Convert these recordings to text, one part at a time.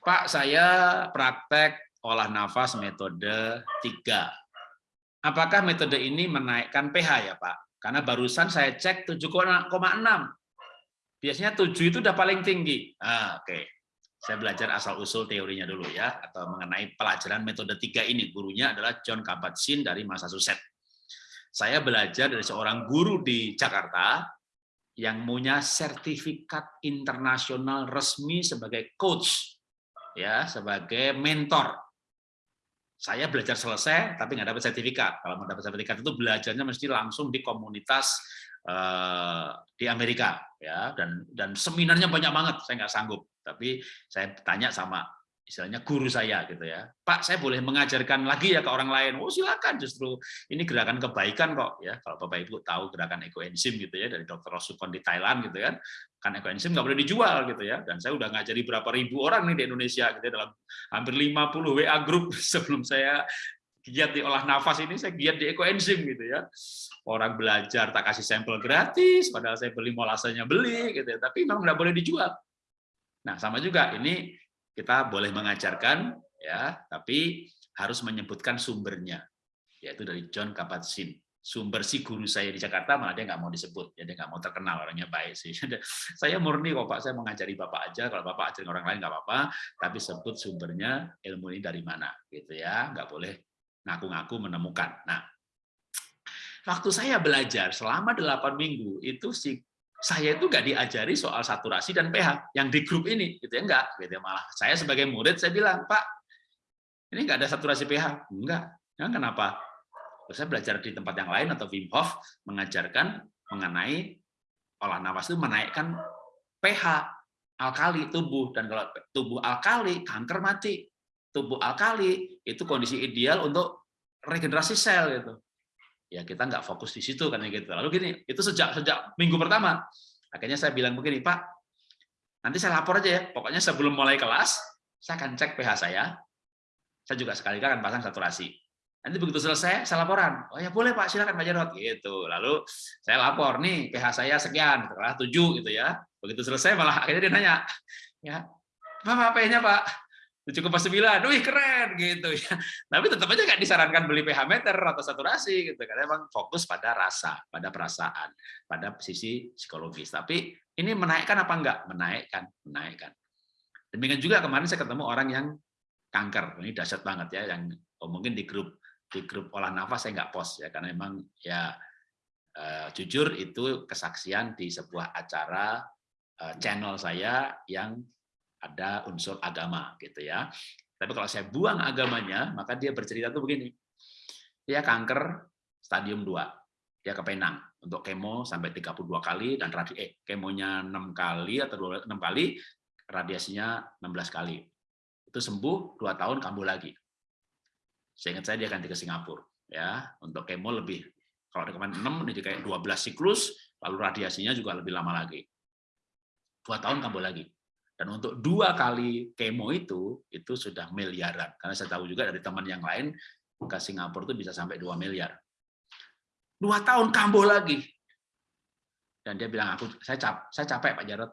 Pak, saya praktek olah nafas metode 3. Apakah metode ini menaikkan pH ya Pak? Karena barusan saya cek 7,6. Biasanya 7 itu udah paling tinggi. Ah, Oke, okay. saya belajar asal-usul teorinya dulu ya, atau mengenai pelajaran metode 3 ini. Gurunya adalah John Kabat-Zinn dari Massachusetts. Saya belajar dari seorang guru di Jakarta, yang punya sertifikat internasional resmi sebagai coach, ya sebagai mentor. Saya belajar selesai, tapi nggak dapat sertifikat. Kalau mau dapat sertifikat itu belajarnya mesti langsung di komunitas uh, di Amerika, ya dan dan seminarnya banyak banget. Saya nggak sanggup, tapi saya tanya sama istilahnya guru saya gitu ya. Pak saya boleh mengajarkan lagi ya ke orang lain. Oh silakan. Justru ini gerakan kebaikan kok ya. Kalau bapak ibu tahu gerakan ekoenzim gitu ya dari dokter Rosukon di Thailand gitu kan. Kan ekoenzim nggak boleh dijual gitu ya. Dan saya udah ngajari berapa ribu orang nih di Indonesia gitu ya dalam hampir 50 WA grup sebelum saya giat di olah nafas ini saya giat di ekoenzim gitu ya. Orang belajar tak kasih sampel gratis padahal saya beli molasanya beli gitu ya. Tapi memang nggak boleh dijual. Nah sama juga ini kita boleh mengajarkan ya tapi harus menyebutkan sumbernya yaitu dari John Kabat-Zinn. Sumber si guru saya di Jakarta malah dia nggak mau disebut. Ya dia nggak mau terkenal orangnya baik sih. Saya murni kok pak. Saya mengajari bapak aja. Kalau bapak ajarin orang lain nggak apa-apa. Tapi sebut sumbernya ilmu ini dari mana gitu ya. Nggak boleh ngaku-ngaku menemukan. Nah waktu saya belajar selama delapan minggu itu si saya itu nggak diajari soal saturasi dan pH yang di grup ini gitu ya enggak gitu ya malah saya sebagai murid saya bilang Pak ini nggak ada saturasi pH. Enggak ya, kenapa? Saya belajar di tempat yang lain atau Wim Hof mengajarkan mengenai olah nafas itu menaikkan pH alkali tubuh. Dan kalau tubuh alkali kanker mati. Tubuh alkali itu kondisi ideal untuk regenerasi sel gitu ya kita nggak fokus di situ kan gitu. Lalu gini, itu sejak sejak minggu pertama, akhirnya saya bilang begini, Pak, nanti saya lapor aja ya. Pokoknya sebelum mulai kelas, saya akan cek pH saya. Saya juga sekali akan pasang saturasi. Nanti begitu selesai, saya laporan. Oh ya boleh Pak, silakan Pak Jarot. Gitu. Lalu saya lapor nih pH saya sekian, setelah 7 gitu ya. Begitu selesai malah akhirnya dia nanya, ya Pak, pH-nya Pak? Cukup pas sembilan, wih keren gitu ya. Tapi tetap aja nggak disarankan beli pH meter atau saturasi gitu karena emang fokus pada rasa, pada perasaan, pada sisi psikologis. Tapi ini menaikkan apa enggak? Menaikkan, menaikkan. Demikian juga kemarin saya ketemu orang yang kanker, ini dahsyat banget ya, yang oh, mungkin di grup di grup olah nafas saya nggak post ya karena memang ya uh, jujur itu kesaksian di sebuah acara uh, channel saya yang ada unsur agama gitu ya. Tapi kalau saya buang agamanya, maka dia bercerita tuh begini. Dia kanker stadium 2. Dia ke Penang untuk kemo sampai 32 kali dan radi eh kemonya 6 kali atau 6 kali, radiasinya 16 kali. Itu sembuh 2 tahun kambuh lagi. Seingat saya dia ganti ke Singapura ya, untuk kemo lebih kalau ada kemarin 6 ini kayak 12 siklus, lalu radiasinya juga lebih lama lagi. Dua tahun kambuh lagi. Dan untuk dua kali kemo itu, itu sudah miliaran. Karena saya tahu juga dari teman yang lain, ke Singapura itu bisa sampai 2 miliar. Dua tahun kambuh lagi. Dan dia bilang, aku saya, cap, saya capek Pak Jarot.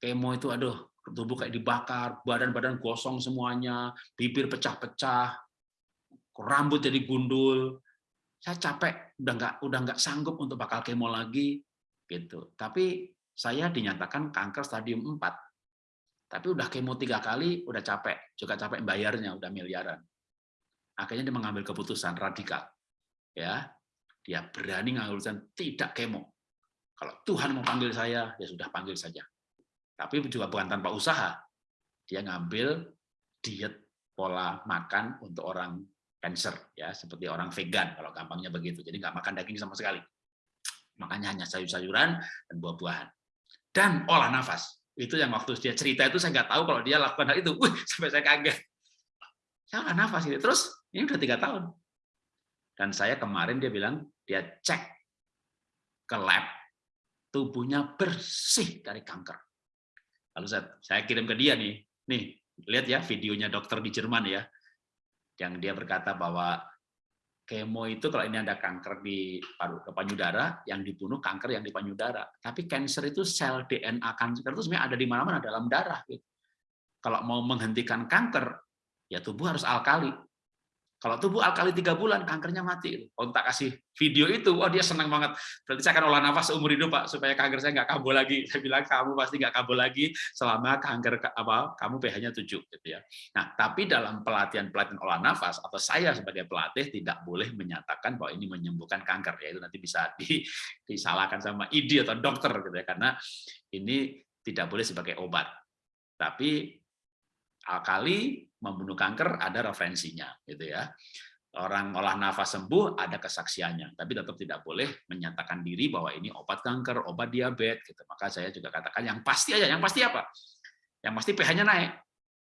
Kemo itu, aduh, tubuh kayak dibakar, badan-badan gosong semuanya, bibir pecah-pecah, rambut jadi gundul. Saya capek, udah nggak udah nggak sanggup untuk bakal kemo lagi, gitu. Tapi saya dinyatakan kanker stadium 4 tapi udah kemo tiga kali, udah capek, juga capek bayarnya, udah miliaran. Akhirnya dia mengambil keputusan radikal. ya Dia berani ngambil keputusan tidak kemo. Kalau Tuhan mau panggil saya, ya sudah panggil saja. Tapi juga bukan tanpa usaha. Dia ngambil diet pola makan untuk orang cancer, ya seperti orang vegan, kalau gampangnya begitu. Jadi nggak makan daging sama sekali. Makanya hanya sayur-sayuran dan buah-buahan. Dan olah nafas itu yang waktu dia cerita itu saya nggak tahu kalau dia lakukan hal itu. Wih, sampai saya kaget. Saya nggak nafas ini. Terus ini udah tiga tahun. Dan saya kemarin dia bilang dia cek ke lab tubuhnya bersih dari kanker. Lalu saya, saya kirim ke dia nih, nih lihat ya videonya dokter di Jerman ya, yang dia berkata bahwa kemo itu kalau ini ada kanker di paru payudara, yang dibunuh kanker yang di payudara. Tapi cancer itu sel DNA kanker itu sebenarnya ada di mana-mana dalam darah. Gitu. kalau mau menghentikan kanker, ya tubuh harus alkali. Kalau tubuh alkali tiga bulan, kankernya mati. Kalau tak kasih video itu, wah dia senang banget. Berarti saya akan olah nafas seumur hidup, Pak, supaya kanker saya nggak kabur lagi. Saya bilang, kamu pasti nggak kabur lagi selama kanker apa kamu pH-nya 7. Gitu ya. Nah, tapi dalam pelatihan-pelatihan olah nafas, atau saya sebagai pelatih tidak boleh menyatakan bahwa ini menyembuhkan kanker. Ya, itu nanti bisa di, disalahkan sama ID atau dokter, gitu ya, karena ini tidak boleh sebagai obat. Tapi alkali membunuh kanker ada referensinya gitu ya. Orang olah nafas sembuh ada kesaksiannya. Tapi tetap tidak boleh menyatakan diri bahwa ini obat kanker obat diabetes gitu. Maka saya juga katakan yang pasti aja yang pasti apa? Yang pasti pH-nya naik.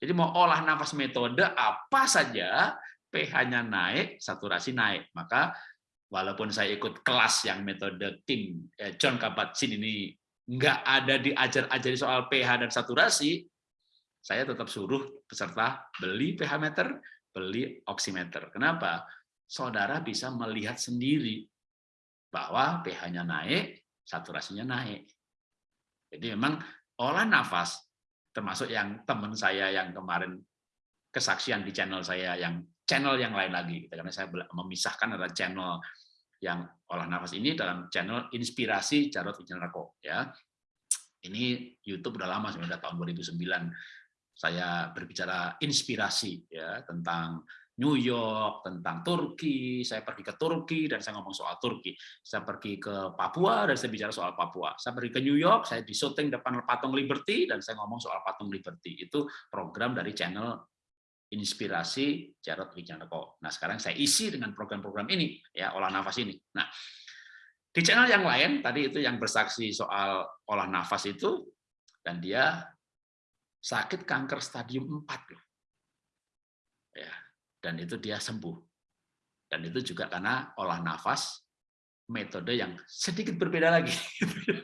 Jadi mau olah nafas metode apa saja pH-nya naik saturasi naik. Maka walaupun saya ikut kelas yang metode tim eh, John Kabat-Zinn ini nggak ada diajar-ajari soal pH dan saturasi saya tetap suruh peserta beli pH meter, beli oximeter. Kenapa? Saudara bisa melihat sendiri bahwa pH-nya naik, saturasinya naik. Jadi memang olah nafas, termasuk yang teman saya yang kemarin kesaksian di channel saya, yang channel yang lain lagi, karena saya memisahkan ada channel yang olah nafas ini dalam channel Inspirasi Jarod Wijanarko. Ya. Ini YouTube udah lama, sudah tahun 2009 saya berbicara inspirasi ya tentang New York, tentang Turki, saya pergi ke Turki dan saya ngomong soal Turki. Saya pergi ke Papua dan saya bicara soal Papua. Saya pergi ke New York, saya di syuting depan patung Liberty dan saya ngomong soal patung Liberty. Itu program dari channel Inspirasi Jarod Wijanako. Nah, sekarang saya isi dengan program-program ini ya, olah nafas ini. Nah, di channel yang lain tadi itu yang bersaksi soal olah nafas itu dan dia sakit kanker stadium 4 loh. Ya, dan itu dia sembuh. Dan itu juga karena olah nafas metode yang sedikit berbeda lagi.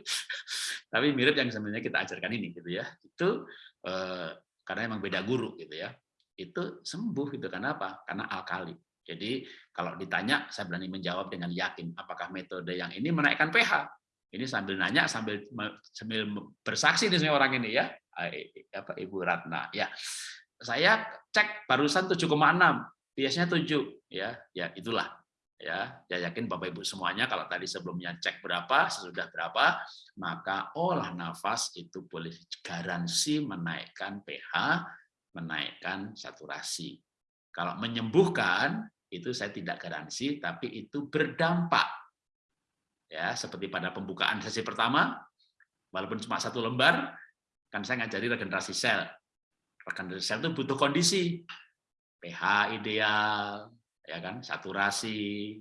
Tapi mirip yang sebenarnya kita ajarkan ini gitu ya. Itu eh, karena emang beda guru gitu ya. Itu sembuh gitu karena apa? Karena alkali. Jadi kalau ditanya saya berani menjawab dengan yakin apakah metode yang ini menaikkan pH. Ini sambil nanya sambil sambil bersaksi nih orang ini ya apa Ibu Ratna ya. Saya cek barusan 7,6, biasanya 7 ya. Ya itulah ya. Ya yakin Bapak Ibu semuanya kalau tadi sebelumnya cek berapa, sesudah berapa, maka olah nafas itu boleh garansi menaikkan pH, menaikkan saturasi. Kalau menyembuhkan itu saya tidak garansi tapi itu berdampak. Ya, seperti pada pembukaan sesi pertama, walaupun cuma satu lembar, kan saya ngajari regenerasi sel. Regenerasi sel itu butuh kondisi. pH ideal, ya kan, saturasi,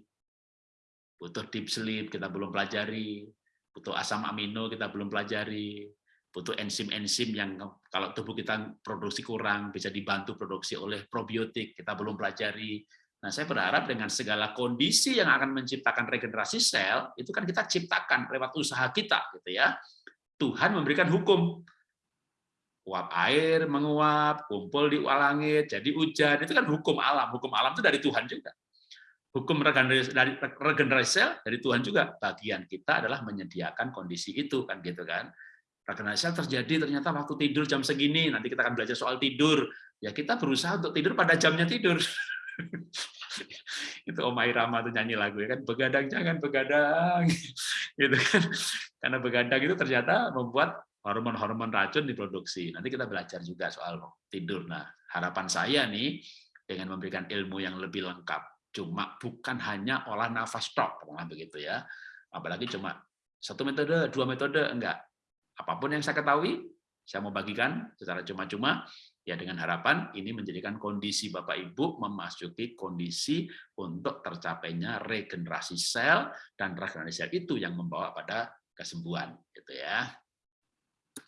butuh deep sleep kita belum pelajari, butuh asam amino kita belum pelajari, butuh enzim-enzim yang kalau tubuh kita produksi kurang bisa dibantu produksi oleh probiotik kita belum pelajari. Nah, saya berharap dengan segala kondisi yang akan menciptakan regenerasi sel itu kan kita ciptakan lewat usaha kita gitu ya. Tuhan memberikan hukum uap air menguap, kumpul di langit, jadi hujan. Itu kan hukum alam. Hukum alam itu dari Tuhan juga. Hukum regenerasi dari regenerasi sel dari Tuhan juga. Bagian kita adalah menyediakan kondisi itu kan gitu kan. Regenerasi sel terjadi ternyata waktu tidur jam segini. Nanti kita akan belajar soal tidur. Ya kita berusaha untuk tidur pada jamnya tidur. itu Om Irama tuh nyanyi lagu ya kan begadang jangan begadang gitu kan karena begadang itu ternyata membuat hormon-hormon racun diproduksi. Nanti kita belajar juga soal tidur. Nah, harapan saya nih dengan memberikan ilmu yang lebih lengkap, cuma bukan hanya olah nafas tok, begitu ya. Apalagi cuma satu metode, dua metode, enggak. Apa pun yang saya ketahui, saya mau bagikan secara cuma-cuma, ya dengan harapan ini menjadikan kondisi Bapak Ibu memasuki kondisi untuk tercapainya regenerasi sel dan regenerasi sel itu yang membawa pada kesembuhan gitu ya.